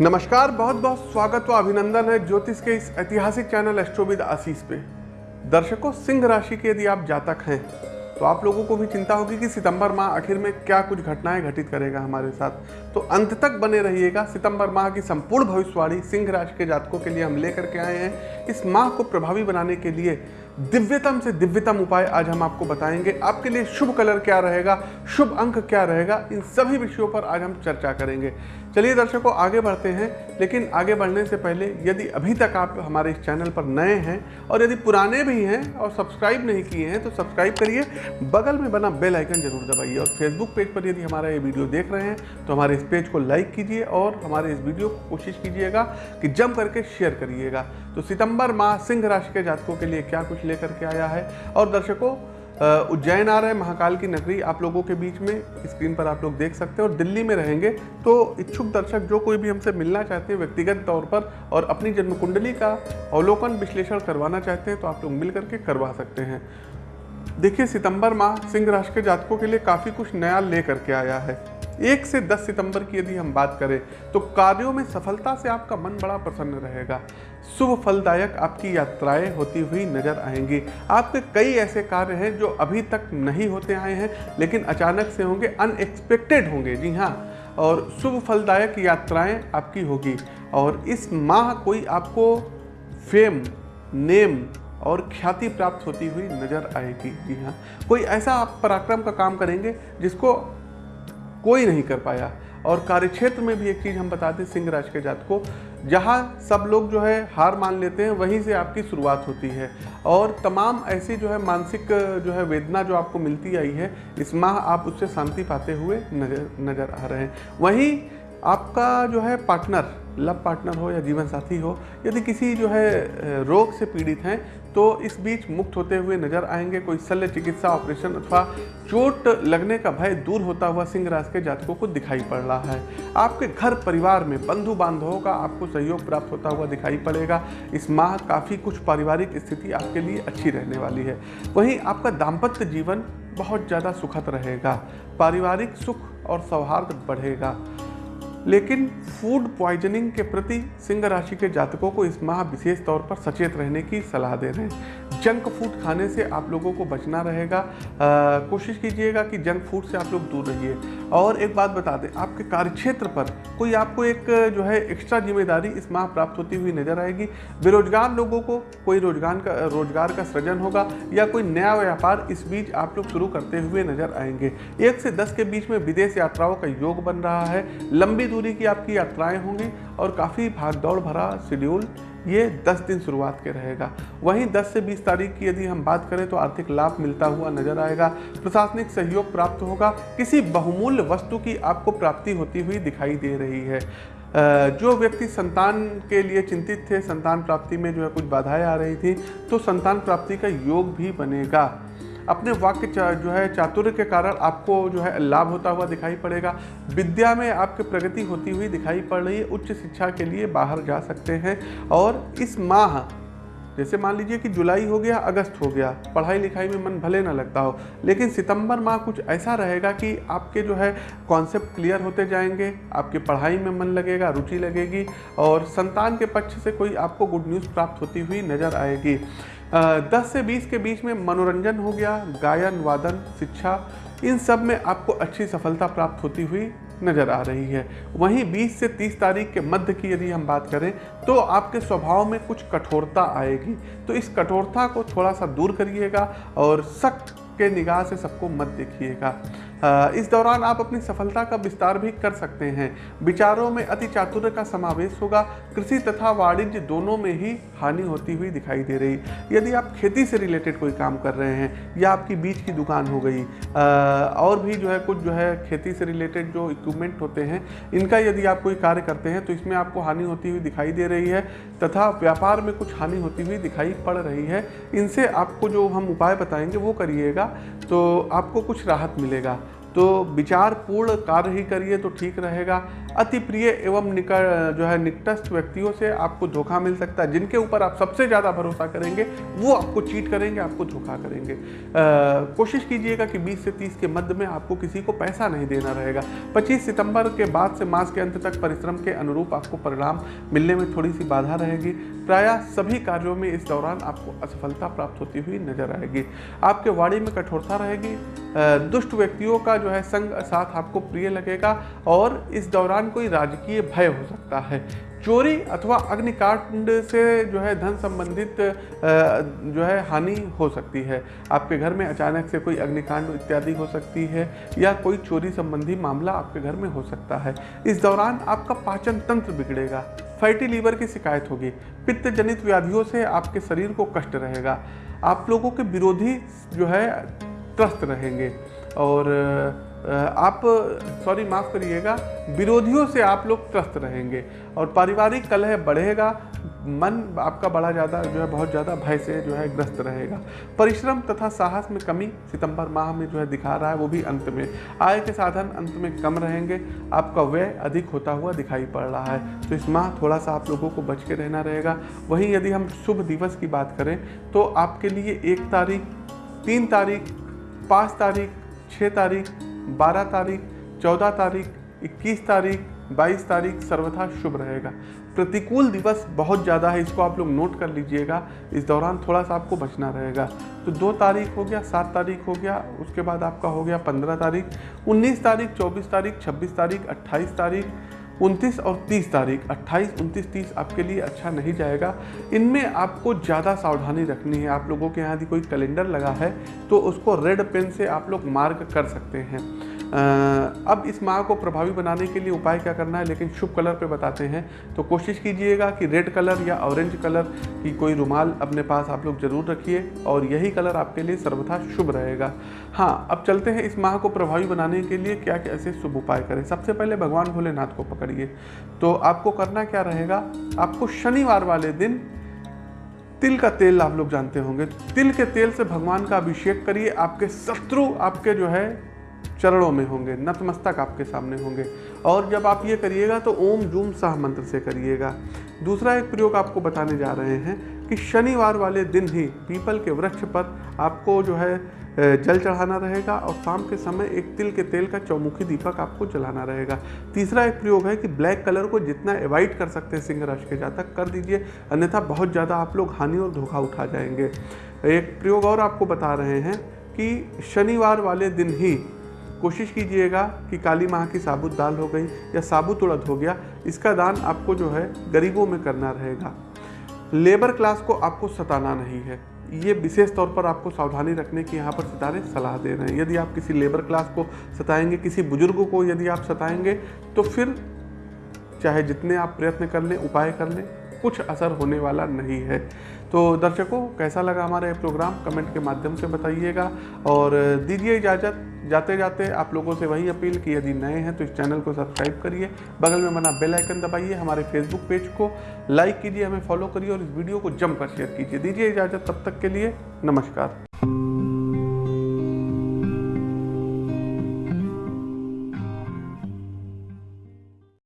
नमस्कार, बहुत बहुत स्वागत व अभिनंदन है ज्योतिष के इस ऐतिहासिक चैनल एस्ट्रोविद आशीष पे। दर्शकों, सिंह राशि के यदि आप जातक हैं तो आप लोगों को भी चिंता होगी कि सितंबर माह आखिर में क्या कुछ घटनाएँ घटित करेगा हमारे साथ। तो अंत तक बने रहिएगा सितंबर माह की संपूर्ण भविष्यवाणी सिंह राशि के जातकों के लिए हम लेकर के आए हैं। इस माह को प्रभावी बनाने के लिए दिव्यतम से दिव्यतम उपाय आज हम आपको बताएँगे। आपके लिए शुभ कलर क्या रहेगा? शुभ अंक क्या रहेगा? इन सभी विषयों पर आज हम चर्चा करेंगे। चलिए दर्शकों, आगे बढ़ते हैं। लेकिन आगे बढ़ने से पहले, यदि अभी तक आप हमारे इस चैनल पर नए हैं और यदि पुराने भी हैं और सब्सक्राइब नहीं किए हैं तो सब्सक्राइब करिए। बगल में बना बेल आइकन ज़रूर दबाइए और फेसबुक पेज पर यदि हमारा ये वीडियो देख रहे हैं तो हमारे इस पेज को लाइक कीजिए और हमारे इस वीडियो को कोशिश कीजिएगा कि जम करके शेयर करिएगा। तो सितंबर माह सिंह राशि के जातकों के लिए क्या कुछ लेकर के आया है। और दर्शकों उज्जैन आ रहे हैं, महाकाल की नगरी आप लोगों के बीच में, स्क्रीन पर आप लोग देख सकते हैं। और दिल्ली में रहेंगे तो इच्छुक दर्शक जो कोई भी हमसे मिलना चाहते हैं, व्यक्तिगत तौर पर और अपनी जन्म कुंडली का अवलोकन विश्लेषण करवाना चाहते हैं तो आप लोग मिल करके करवा सकते हैं। देखिए, सितंबर माह सिंह राशि के जातकों के लिए काफ़ी कुछ नया ले करके आया है। एक से दस सितंबर की यदि हम बात करें तो कार्यों में सफलता से आपका मन बड़ा प्रसन्न रहेगा। शुभ फलदायक आपकी यात्राएँ होती हुई नज़र आएँगी। आपके कई ऐसे कार्य हैं जो अभी तक नहीं होते आए हैं, लेकिन अचानक से होंगे अनएक्सपेक्टेड होंगे। जी हाँ और शुभ फलदायक यात्राएँ आपकी होगी। और इस माह कोई आपको फेम, नेम और ख्याति प्राप्त होती हुई नज़र आएगी। जी हाँ कोई ऐसा आप पराक्रम का काम करेंगे जिसको कोई नहीं कर पाया। और कार्यक्षेत्र में भी एक चीज़ हम बताते हैं सिंह राज के जात को। जहाँ सब लोग जो है हार मान लेते हैं, वहीं से आपकी शुरुआत होती है। और तमाम ऐसी जो है मानसिक, जो है वेदना जो आपको मिलती आई है, इस माह आप उससे शांति पाते हुए नज़र नज़र आ रहे हैं। वहीं आपका जो है पार्टनर लव पार्टनर हो या जीवन साथी हो, यदि किसी जो है रोग से पीड़ित हैं तो इस बीच मुक्त होते हुए नज़र आएँगे, कोई शल्य चिकित्सा ऑपरेशन अथवा चोट लगने का भय दूर होता हुआ सिंह राशि के जातकों को दिखाई पड़ रहा है। आपके घर परिवार में बंधु बांधवों का आपको सहयोग प्राप्त होता हुआ दिखाई पड़ेगा। इस माह काफ़ी कुछ पारिवारिक स्थिति आपके लिए अच्छी रहने वाली है। वहीं आपका दाम्पत्य जीवन बहुत ज़्यादा सुखद रहेगा। पारिवारिक सुख और सौहार्द बढ़ेगा। लेकिन फ़ूड पॉइजनिंग के प्रति सिंह राशि के जातकों को इस माह विशेष तौर पर सचेत रहने की सलाह दे रहे हैं। जंक फ़ूड खाने से आप लोगों को बचना रहेगा। कोशिश कीजिएगा कि जंक फ़ूड से आप लोग दूर रहिए। और एक बात बता दें, आपके कार्यक्षेत्र पर कोई आपको एक, जो है एक्स्ट्रा ज़िम्मेदारी इस माह प्राप्त होती हुई नज़र आएगी? बेरोजगार लोगों को कोई रोज़गार का रोज़गार का सृजन होगा या कोई नया व्यापार इस बीच आप लोग शुरू करते हुए नज़र आएँगे? एक से दस के बीच में विदेश यात्राओं का योग बन रहा है। लंबी दूरी की आपकी यात्राएँ होंगी और काफ़ी भागदौड़ भरा शेड्यूल ये 10 दिन शुरुआत के रहेगा। वहीं 10 से 20 तारीख की यदि हम बात करें तो आर्थिक लाभ मिलता हुआ नज़र आएगा। प्रशासनिक सहयोग प्राप्त होगा। किसी बहुमूल्य वस्तु की आपको प्राप्ति होती हुई दिखाई दे रही है। जो व्यक्ति संतान के लिए चिंतित थे, संतान प्राप्ति में जो है कुछ बाधाएँ आ रही थी तो संतान प्राप्ति का योग भी बनेगा। अपने वाक्य जो है, चातुर्य के कारण आपको जो है, लाभ होता हुआ दिखाई पड़ेगा। विद्या में आपकी प्रगति होती हुई दिखाई पड़ रही है। उच्च शिक्षा के लिए बाहर जा सकते हैं। और इस माह, जैसे मान लीजिए कि जुलाई हो गया, अगस्त हो गया, पढ़ाई लिखाई में मन भले ना लगता हो, लेकिन सितंबर माह कुछ ऐसा रहेगा कि आपके जो है कॉन्सेप्ट क्लियर होते जाएँगे, आपकी पढ़ाई में मन लगेगा, रुचि लगेगी, और संतान के पक्ष से कोई आपको गुड न्यूज़ प्राप्त होती हुई नज़र आएगी। दस से बीस के बीच में मनोरंजन हो गया, गायन, वादन, शिक्षा, इन सब में आपको अच्छी सफलता प्राप्त होती हुई नज़र आ रही है। वहीं 20 से 30 तारीख के मध्य की यदि हम बात करें तो आपके स्वभाव में कुछ कठोरता आएगी। तो इस कठोरता को थोड़ा सा दूर करिएगा और सख्त के निगाह से सबको मत देखिएगा। इस दौरान आप अपनी सफलता का विस्तार भी कर सकते हैं। विचारों में अति चातुर्य का समावेश होगा। कृषि तथा वाणिज्य दोनों में ही हानि होती हुई दिखाई दे रही। यदि आप खेती से रिलेटेड कोई काम कर रहे हैं या आपकी बीज की दुकान हो गई और भी जो है कुछ जो है खेती से रिलेटेड जो इक्विपमेंट होते हैं, इनका यदि आप कोई कार्य करते हैं तो इसमें आपको हानि होती हुई दिखाई दे रही है तथा व्यापार में कुछ हानि होती हुई दिखाई पड़ रही है। इनसे आपको जो हम उपाय बताएँगे वो करिएगा तो आपको कुछ राहत मिलेगा। तो विचार पूर्ण कार्य ही करिए तो ठीक रहेगा। अति प्रिय एवं निकट जो है निकटस्थ व्यक्तियों से आपको धोखा मिल सकता है। जिनके ऊपर आप सबसे ज़्यादा भरोसा करेंगे, वो आपको चीट करेंगे, आपको धोखा करेंगे। कोशिश कीजिएगा कि 20 से 30 के मध्य में आपको किसी को पैसा नहीं देना रहेगा। 25 सितंबर के बाद से मास के अंत तक परिश्रम के अनुरूप आपको परिणाम मिलने में थोड़ी सी बाधा रहेगी। प्राय सभी कार्यों में इस दौरान आपको असफलता प्राप्त होती हुई नज़र आएगी। आपके वाणी में कठोरता रहेगी। दुष्ट व्यक्तियों का जो है संग साथ आपको प्रिय लगेगा और इस दौरान कोई राजकीय भय हो सकता है। चोरी अथवा अग्निकांड से जो है धन संबंधित जो है हानि हो सकती है। आपके घर में अचानक से कोई अग्निकांड इत्यादि हो सकती है या कोई चोरी संबंधी मामला आपके घर में हो सकता है। इस दौरान आपका पाचन तंत्र बिगड़ेगा फैटी लीवर की शिकायत होगी पित्त जनित व्याधियों से आपके शरीर को कष्ट रहेगा। आप लोगों के विरोधी जो है त्रस्त रहेंगे। और आप, सॉरी, माफ़ करिएगा, विरोधियों से आप लोग त्रस्त रहेंगे और पारिवारिक कलह बढ़ेगा, मन आपका बड़ा ज़्यादा, जो है, बहुत ज़्यादा भय से, जो है, ग्रस्त रहेगा। परिश्रम तथा साहस में कमी सितंबर माह में जो है, दिखा रहा है, वो भी अंत में। आय के साधन अंत में कम रहेंगे, आपका व्यय अधिक होता हुआ दिखाई पड़ रहा है। तो इस माह थोड़ा सा आप लोगों को बच के रहना रहेगा। वहीं यदि हम शुभ दिवस की बात करें तो आपके लिए एक तारीख, तीन तारीख, पाँच तारीख छः तारीख, बारह तारीख, चौदह तारीख, इक्कीस तारीख, बाईस तारीख सर्वथा शुभ रहेगा। प्रतिकूल दिवस बहुत ज़्यादा है, इसको आप लोग नोट कर लीजिएगा। इस दौरान थोड़ा सा आपको बचना रहेगा। तो दो तारीख हो गया, सात तारीख हो गया, उसके बाद आपका हो गया पंद्रह तारीख, उन्नीस तारीख, चौबीस तारीख, छब्बीस तारीख, अट्ठाईस तारीख उनतीस और तीस तारीख, अट्ठाईस, उनतीस, तीस आपके लिए अच्छा नहीं जाएगा। इनमें आपको ज़्यादा सावधानी रखनी है। आप लोगों के यहाँ यदि कोई कैलेंडर लगा है तो उसको रेड पेन से आप लोग मार्क कर सकते हैं। अब इस माह को प्रभावी बनाने के लिए उपाय क्या करना है? लेकिन शुभ कलर पे बताते हैं। तो कोशिश कीजिएगा कि रेड कलर या ऑरेंज कलर की कोई रुमाल अपने पास आप लोग ज़रूर रखिए और यही कलर आपके लिए सर्वथा शुभ रहेगा। हाँ अब चलते हैं इस माह को प्रभावी बनाने के लिए क्या कैसे शुभ उपाय करें। सबसे पहले भगवान भोलेनाथ को पकड़िए। तो आपको करना क्या रहेगा? आपको शनिवार वाले दिन तिल का तेल आप लोग जानते होंगे। तिल के तेल से भगवान का अभिषेक करिए। आपके शत्रु आपके जो है चरणों में होंगे, नतमस्तक आपके सामने होंगे। और जब आप ये करिएगा तो ओम जूम सह मंत्र से करिएगा। दूसरा एक प्रयोग आपको बताने जा रहे हैं कि शनिवार वाले दिन ही पीपल के वृक्ष पर आपको जो है जल चढ़ाना रहेगा और शाम के समय एक तिल के तेल का चौमुखी दीपक आपको जलाना रहेगा। तीसरा एक प्रयोग है कि ब्लैक कलर को जितना अवॉइड कर सकते हैं सिंह राशि के जातक, कर दीजिए। अन्यथा बहुत ज़्यादा आप लोग हानि और धोखा उठा जाएँगे। एक प्रयोग और आपको बता रहे हैं कि शनिवार वाले दिन ही कोशिश कीजिएगा कि काली माह की साबुत दाल हो गई या साबुत उड़द हो गया, इसका दान आपको जो है गरीबों में करना रहेगा। लेबर क्लास को आपको सताना नहीं है। ये विशेष तौर पर आपको सावधानी रखने की यहाँ पर सितारे सलाह दे रहे हैं। यदि आप किसी लेबर क्लास को सताएँगे, किसी बुज़ुर्ग को यदि आप सताएँगे तो फिर चाहे जितने आप प्रयत्न कर लें, उपाय कर लें, कुछ असर होने वाला नहीं है। तो दर्शकों, कैसा लगा हमारा ये प्रोग्राम? कमेंट के माध्यम से बताइएगा। और दीजिए इजाज़त। जाते जाते आप लोगों से वही अपील कि यदि नए हैं तो इस चैनल को सब्सक्राइब करिए। बगल में बना बेल आइकन दबाइए, हमारे फेसबुक पेज को लाइक कीजिए, हमें फॉलो करिए और इस वीडियो को जमकर शेयर कीजिए। दीजिए इजाज़त। तब तक के लिए नमस्कार।